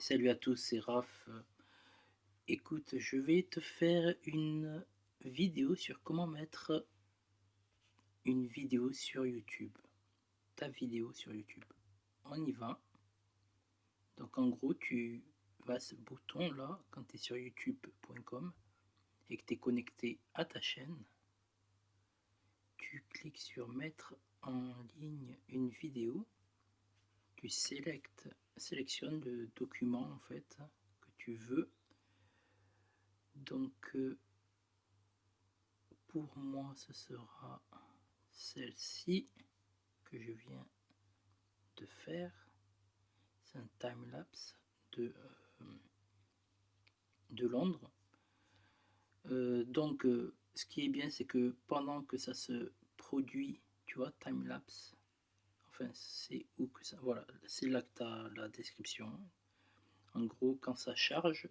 Salut à tous, c'est Raph. Écoute, je vais te faire une vidéo sur comment mettre une vidéo sur YouTube. Ta vidéo sur YouTube. On y va. Donc en gros, tu vas à ce bouton là, quand tu es sur youtube.com et que tu es connecté à ta chaîne, tu cliques sur mettre en ligne une vidéo, tu sélectes sélectionne le document en fait que tu veux. Donc euh, pour moi ce sera celle-ci que je viens de faire. C'est un time-lapse de, euh, de Londres. Euh, donc ce qui est bien c'est que pendant que ça se produit, tu vois, c'est où que ça. Voilà, c'est là que tu as la description. En gros, quand ça charge,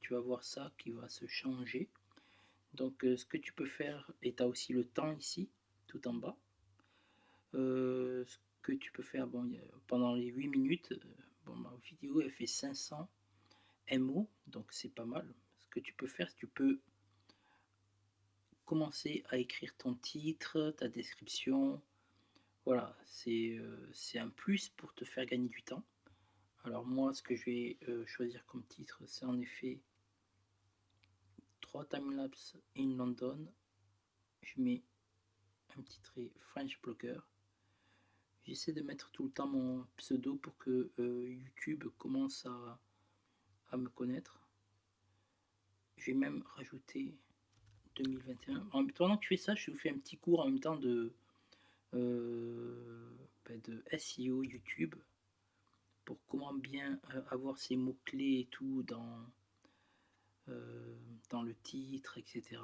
tu vas voir ça qui va se changer. Donc, euh, ce que tu peux faire, et tu as aussi le temps ici, tout en bas. Euh, ce que tu peux faire, bon, pendant les 8 minutes, euh, bon, ma vidéo elle fait 500 MO, donc c'est pas mal. Ce que tu peux faire, tu peux commencer à écrire ton titre, ta description, voilà, euh, c'est un plus pour te faire gagner du temps. Alors moi, ce que je vais euh, choisir comme titre, c'est en effet 3 timelapse in London. Je mets un petit trait French Blogger. J'essaie de mettre tout le temps mon pseudo pour que euh, YouTube commence à, me connaître. Je vais même rajouter 2021. En, pendant que tu fais ça, je vous fais un petit cours en même temps de euh, ben, de SEO YouTube pour comment bien euh, avoir ces mots-clés et tout dans, euh, le titre, etc.,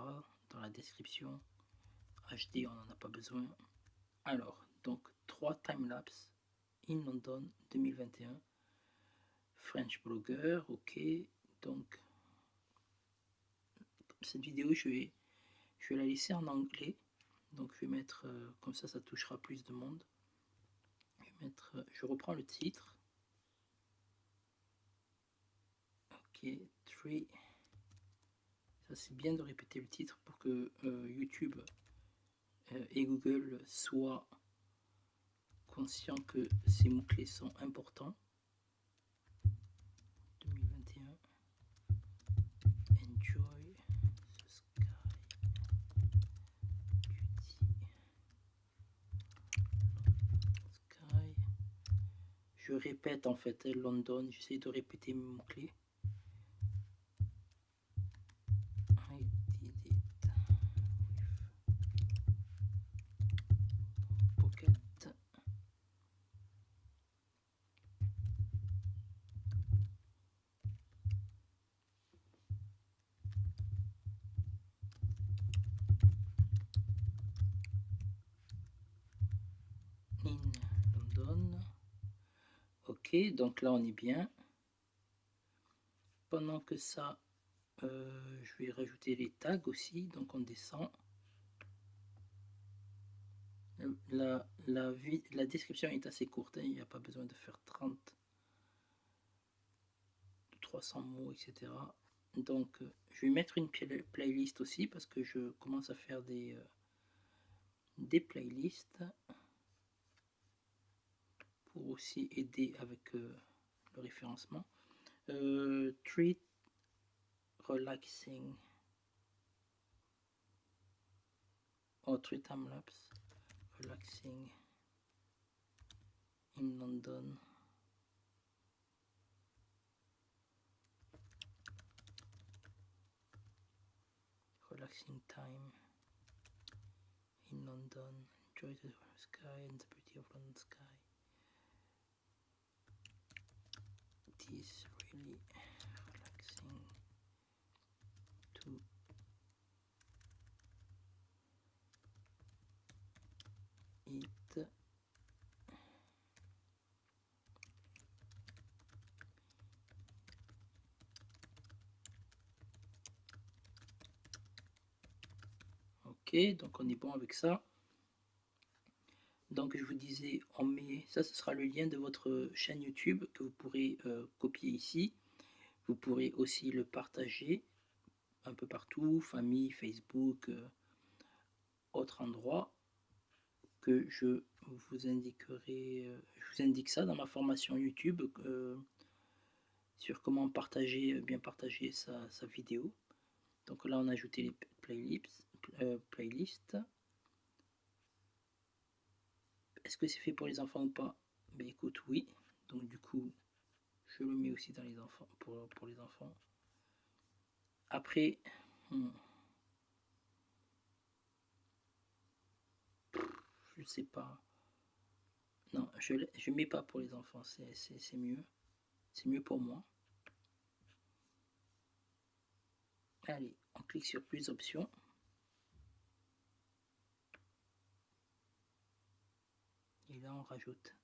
dans la description. HD, on n'en a pas besoin. Alors, donc, 3 timelapse in London 2021. French Blogger, ok. Donc, cette vidéo, je vais, je vais la laisser en anglais donc je vais mettre, euh, comme ça ça touchera plus de monde. Je, euh, reprends le titre. Ok, 3. Ça c'est bien de répéter le titre pour que euh, YouTube et Google soient conscients que ces mots-clés sont importants. Je répète en fait London, j'essaie de répéter mes mots-clés. Donc là on est bien. Pendant que ça, euh, je vais rajouter les tags aussi, donc on descend. La, description est assez courte, hein. il n'y a pas besoin de faire 30, 300 mots, etc. Donc je vais mettre une playlist aussi parce que je commence à faire des, euh, des playlists aussi aider avec euh, le référencement. Euh, treat relaxing or treat time lapse relaxing in London. Relaxing time in London. Enjoy the sky and the beauty of London sky. Is really relaxing to eat. Ok donc on est bon avec ça donc je vous disais, on met, ça ce sera le lien de votre chaîne YouTube que vous pourrez euh, copier ici. Vous pourrez aussi le partager un peu partout, famille, Facebook, euh, autre endroit, que je vous indiquerai, euh, je vous indique ça dans ma formation YouTube sur comment partager, bien partager sa, vidéo. Donc là, on a ajouté les playlists. Est-ce que c'est fait pour les enfants ou pas? Ben écoute, oui. Donc du coup, je le mets aussi dans les enfants pour, pour les enfants. Après, hmm. je sais pas. Non, je ne mets pas pour les enfants, c'est mieux. C'est mieux pour moi. Allez, on clique sur plus options. Et là, on rajoute.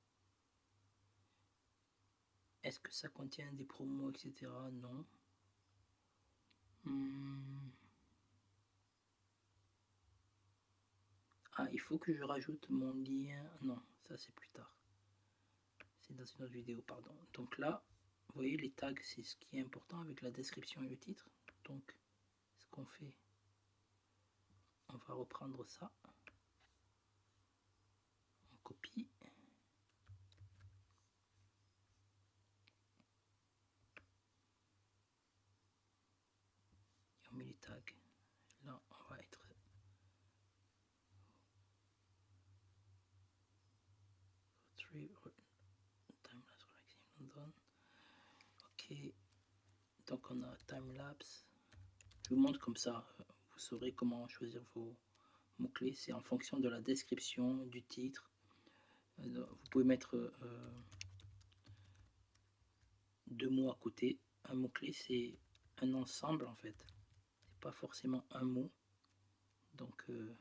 Est-ce que ça contient des promos, etc. Non. Hmm. Ah, il faut que je rajoute mon lien. Non, ça c'est plus tard. C'est dans une autre vidéo, pardon. Donc là, vous voyez, les tags, c'est ce qui est important avec la description et le titre. Donc, ce qu'on fait, on va reprendre ça. On copie. Là, on va être Ok, donc on a time lapse. Je vous montre comme ça, vous saurez comment choisir vos mots clés. C'est en fonction de la description du titre. Euh, vous pouvez mettre euh, deux mots à côté. Un mot clé, c'est un ensemble en fait pas forcément un mot. Donc, euh,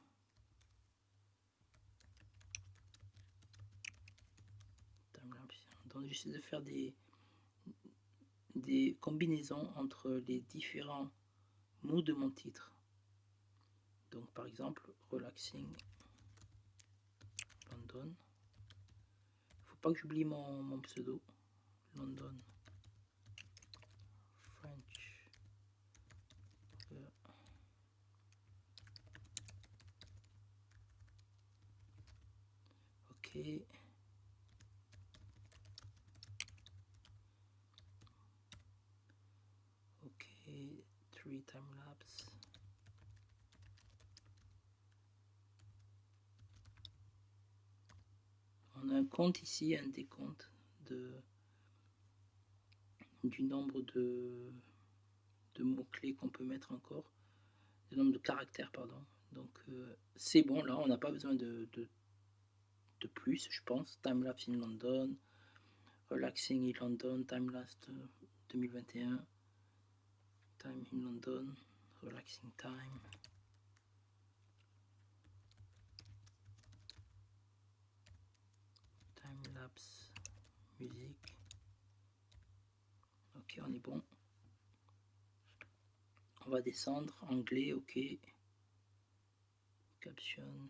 donc j'essaie de faire des, des combinaisons entre les différents mots de mon titre. Donc par exemple, relaxing London. Faut pas que j'oublie mon, mon pseudo. London. Ok three time lapse on a un compte ici un décompte de du nombre de de mots clés qu'on peut mettre encore. Le nombre de caractères pardon. Donc euh, c'est bon là on n'a pas besoin de plus, je pense. Timelapse in London, Relaxing in London, Timelapse 2021, Time in London, Relaxing Time. Timelapse, musique. Ok, on est bon. On va descendre, anglais, ok. Caption.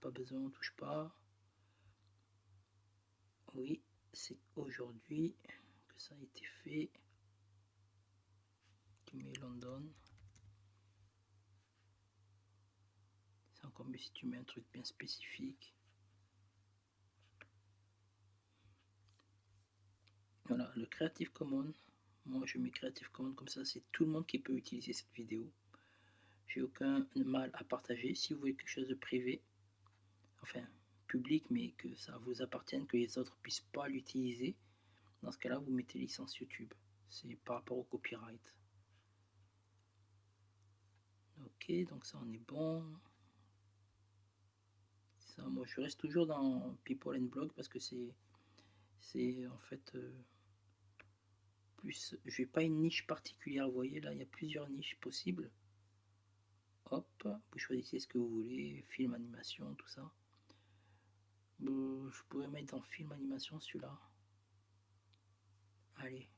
Pas besoin, on touche pas. Oui, c'est aujourd'hui que ça a été fait. Tu mets London. C'est encore mieux si tu mets un truc bien spécifique. Voilà, le Creative Commons. Moi, je mets Creative Commons comme ça, c'est tout le monde qui peut utiliser cette vidéo. J'ai aucun mal à partager. Si vous voulez quelque chose de privé, enfin public, mais que ça vous appartienne, que les autres puissent pas l'utiliser, dans ce cas-là, vous mettez licence YouTube. C'est par rapport au copyright. Ok, donc ça on est bon. Ça, moi je reste toujours dans People and Blog parce que c'est c'est en fait euh, plus. Je n'ai pas une niche particulière. Vous voyez là, il y a plusieurs niches possibles. Hop, vous choisissez ce que vous voulez, film, animation, tout ça. Euh, je pourrais mettre en film animation celui-là. Allez.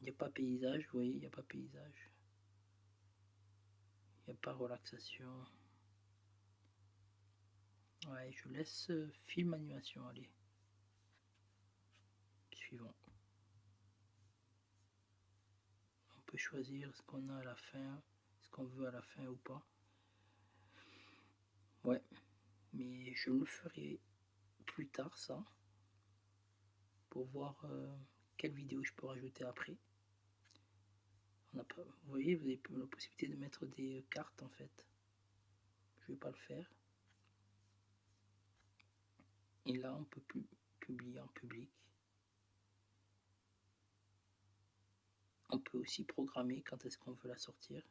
Il n'y a pas paysage, vous voyez, il n'y a pas paysage. Il n'y a pas relaxation. Ouais, je laisse euh, film animation, allez. Suivant. On peut choisir ce qu'on a à la fin, ce qu'on veut à la fin ou pas. Ouais, mais je le ferai plus tard ça, pour voir euh, quelle vidéo je peux rajouter après. On a pas, vous voyez, vous avez la possibilité de mettre des cartes en fait. Je vais pas le faire. Et là, on peut plus publier en public. On peut aussi programmer quand est-ce qu'on veut la sortir.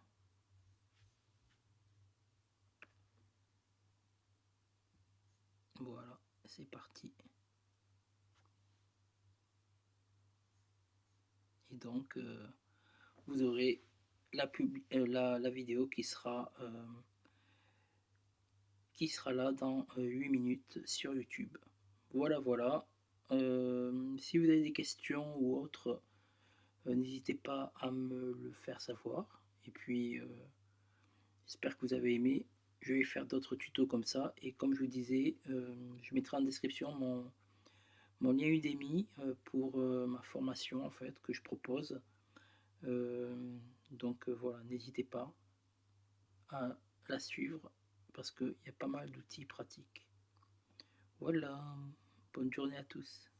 Voilà, c'est parti. Et donc, euh, vous aurez la, euh, la, vidéo qui sera, euh, qui sera là dans 8 minutes sur YouTube. Voilà, voilà. si vous avez des questions ou autres, n'hésitez pas à me le faire savoir. Et puis, j'espère que vous avez aimé je vais faire d'autres tutos comme ça. Et comme je vous disais euh, je mettrai en description mon, mon lien Udemy euh, pour euh, ma formation en fait que je propose. Donc voilà n'hésitez pas à la suivre parce qu'il y a pas mal d'outils pratiques. Voilà. Bonne journée à tous